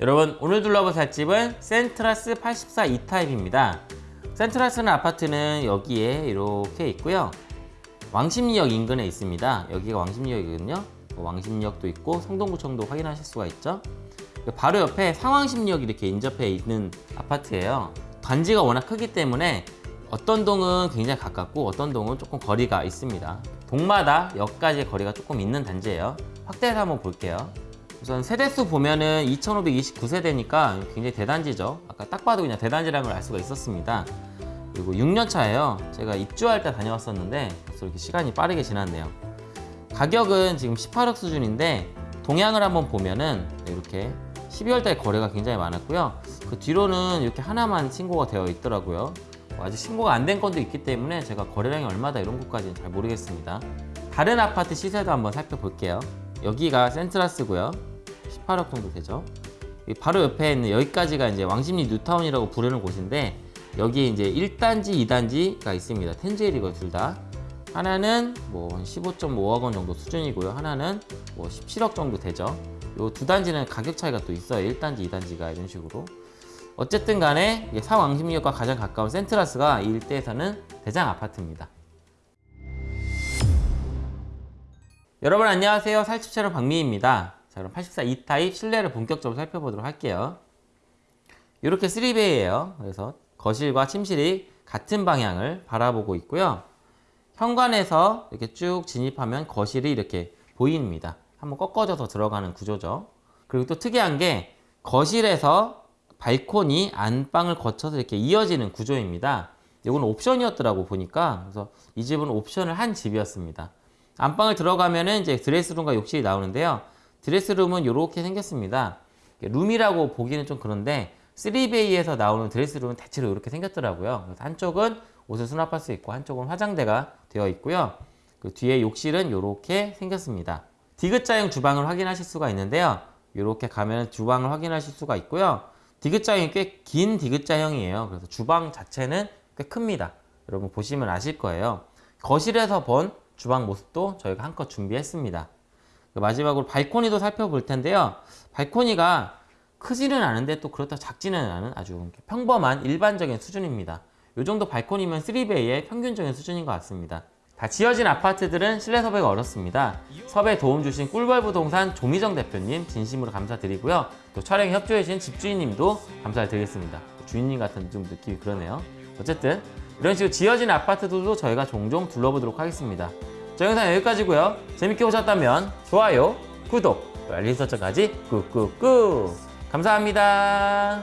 여러분 오늘 둘러볼 살집은 센트라스 84 2타입입니다. 센트라스는 아파트는 여기에 이렇게 있고요. 왕십리역 인근에 있습니다. 여기가 왕십리역이거든요. 뭐 왕십리역도 있고 성동구청도 확인하실 수가 있죠. 바로 옆에 상왕십리역이 이렇게 인접해 있는 아파트예요. 단지가 워낙 크기 때문에 어떤 동은 굉장히 가깝고 어떤 동은 조금 거리가 있습니다. 동마다 역까지 거리가 조금 있는 단지예요. 확대해서 한번 볼게요. 우선 세대수 보면은 2529세대니까 굉장히 대단지죠. 아까 딱 봐도 그냥 대단지라는 걸 알 수가 있었습니다. 그리고 6년 차예요. 제가 입주할 때 다녀왔었는데 벌써 이렇게 시간이 빠르게 지났네요. 가격은 지금 18억 수준인데 동향을 한번 보면은 이렇게 12월 달 거래가 굉장히 많았고요. 그 뒤로는 이렇게 하나만 신고가 되어 있더라고요. 뭐 아직 신고가 안 된 건도 있기 때문에 제가 거래량이 얼마다 이런 것까지는 잘 모르겠습니다. 다른 아파트 시세도 한번 살펴볼게요. 여기가 센트라스고요. 18억 정도 되죠. 이 바로 옆에 있는 여기까지가 이제 왕십리 뉴타운이라고 부르는 곳인데 여기에 이제 1단지, 2단지가 있습니다. 텐제일이고 둘 다. 하나는 뭐 15.5억 원 정도 수준이고요. 하나는 뭐 17억 정도 되죠. 요 두 단지는 가격 차이가 또 있어요. 1단지, 2단지가 이런 식으로. 어쨌든 간에 사왕십리역과 가장 가까운 센트라스가 이 일대에서는 대장 아파트입니다. 여러분 안녕하세요. 살집 채널 박미희입니다. 자 그럼 84 2타입 실내를 본격적으로 살펴보도록 할게요. 이렇게 3베이예요. 그래서 거실과 침실이 같은 방향을 바라보고 있고요. 현관에서 이렇게 쭉 진입하면 거실이 이렇게 보입니다. 한번 꺾어져서 들어가는 구조죠. 그리고 또 특이한 게 거실에서 발코니 안방을 거쳐서 이렇게 이어지는 구조입니다. 이건 옵션이었더라고 보니까 그래서 이 집은 옵션을 한 집이었습니다. 안방을 들어가면은 이제 드레스룸과 욕실이 나오는데요. 드레스룸은 이렇게 생겼습니다. 룸이라고 보기는 좀 그런데 3베이에서 나오는 드레스룸은 대체로 이렇게 생겼더라고요. 그래서 한쪽은 옷을 수납할 수 있고 한쪽은 화장대가 되어 있고요. 그 뒤에 욕실은 이렇게 생겼습니다. 디귿자형 주방을 확인하실 수가 있는데요. 이렇게 가면 주방을 확인하실 수가 있고요. 디귿자형이 꽤 긴 디귿자형이에요. 그래서 주방 자체는 꽤 큽니다. 여러분 보시면 아실 거예요. 거실에서 본 주방 모습도 저희가 한껏 준비했습니다. 그 마지막으로 발코니도 살펴볼 텐데요. 발코니가 크지는 않은데 또 그렇다 작지는 않은 아주 평범한 일반적인 수준입니다. 이 정도 발코니면 3베이의 평균적인 수준인 것 같습니다. 다 지어진 아파트들은 실내 섭외가 어렵습니다. 섭외 도움 주신 꿀벌 부동산 조미정 대표님 진심으로 감사드리고요. 또 촬영 협조해 주신 집주인님도 감사를 드리겠습니다. 주인님 같은 좀 느낌이 그러네요. 어쨌든 이런 식으로 지어진 아파트들도 저희가 종종 둘러보도록 하겠습니다. 저 영상 여기까지고요. 재밌게 보셨다면 좋아요, 구독, 알림 설정까지 꾹꾹꾹 감사합니다.